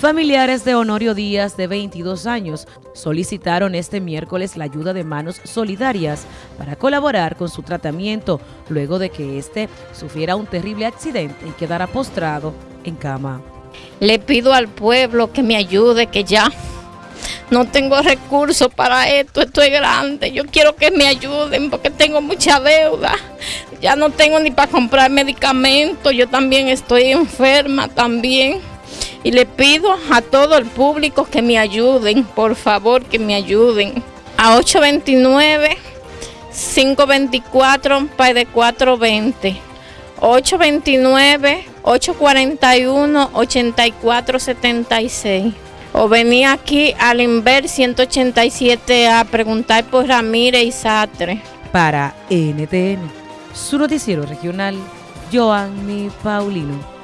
Familiares de Honorio Díaz, de 22 años, solicitaron este miércoles la ayuda de manos solidarias para colaborar con su tratamiento luego de que éste sufriera un terrible accidente y quedara postrado en cama. Le pido al pueblo que me ayude, que ya no tengo recursos para esto, estoy grande, yo quiero que me ayuden porque tengo mucha deuda, ya no tengo ni para comprar medicamentos, yo también estoy enferma también y le pido a todo el público que me ayuden, por favor que me ayuden. A 829 524 de 420 829 841 8476 o venía aquí al Inver 187 a preguntar por Ramírez y Satre. Para NTN, su noticiero regional, Joanny Paulino.